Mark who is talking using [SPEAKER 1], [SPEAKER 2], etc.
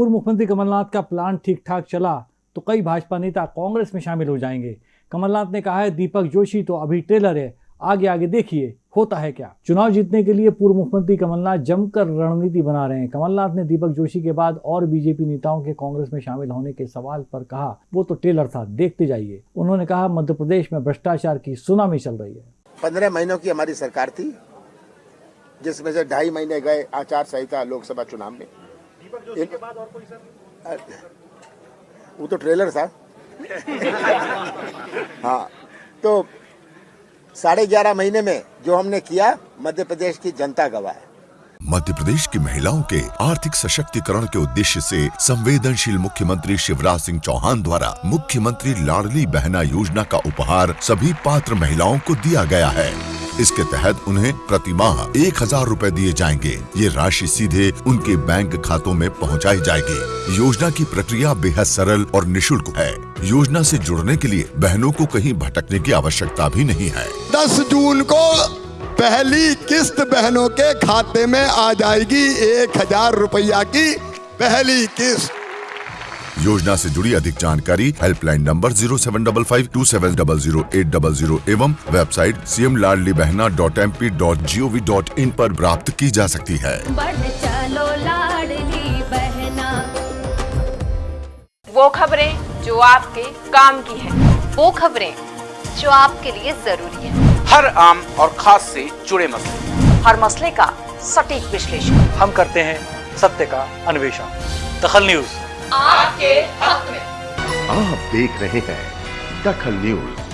[SPEAKER 1] पूर्व मुख्यमंत्री कमलनाथ का प्लान ठीक ठाक चला तो कई भाजपा नेता कांग्रेस में शामिल हो जाएँगे। कमलनाथ ने कहा है, दीपक जोशी तो अभी ट्रेलर है आगे आगे देखिए, होता है क्या? चुनाव जीतने के लिए पूर्व मुख्यमंत्री कमलनाथ जमकर रणनीति बना रहे हैं। कमलनाथ ने दीपक जोशी के बाद और बीजेपी नेताओं के कांग्रेस में शामिल होने के सवाल पर कहा, वो तो टेलर था, देखते जाइए। उन्होंने कहा, मध्य प्रदेश में भ्रष्टाचार की सुनामी चल रही है।
[SPEAKER 2] पंद्रह महीनों की हमारी सरकार थी, जिसमें से ढाई महीने गए आचार संहिता लोकसभा चुनाव में। वो तो ट्रेलर था। हाँ तो साढ़े ग्यारह महीने में जो हमने किया मध्य प्रदेश की जनता गवाह है।
[SPEAKER 3] मध्य प्रदेश की महिलाओं के आर्थिक सशक्तिकरण के उद्देश्य से संवेदनशील मुख्यमंत्री शिवराज सिंह चौहान द्वारा मुख्यमंत्री लाडली बहना योजना का उपहार सभी पात्र महिलाओं को दिया गया है। इसके तहत उन्हें प्रति माह एक हज़ार रूपए दिए जाएँगे। ये राशि सीधे उनके बैंक खातों में पहुंचाई जाएगी। योजना की प्रक्रिया बेहद सरल और निशुल्क है। योजना से जुड़ने के लिए बहनों को कहीं भटकने की आवश्यकता भी नहीं है।
[SPEAKER 4] 10 जून को पहली किस्त बहनों के खाते में आ जाएगी। एक हज़ार रुपया की पहली किस्त।
[SPEAKER 3] योजना से जुड़ी अधिक जानकारी helpline number zero seven double five two seven double zero eight double zero एवं website C M Ladli Behna dot M P dot G O V dot in आरोप प्राप्त की जा सकती है।
[SPEAKER 5] चलो लाडली बहना।
[SPEAKER 6] वो खबरें जो आपके काम की है।
[SPEAKER 7] वो खबरें जो आपके लिए ज़रूरी है।
[SPEAKER 8] हर आम और खास से जुड़े मसले।
[SPEAKER 7] हर मसले का सटीक विश्लेषण।
[SPEAKER 9] हम करते हैं सत्य का अन्वेषण। दखल न्यूज़।
[SPEAKER 6] आपके हक में।
[SPEAKER 10] आप देख रहे हैं दखल न्यूज़।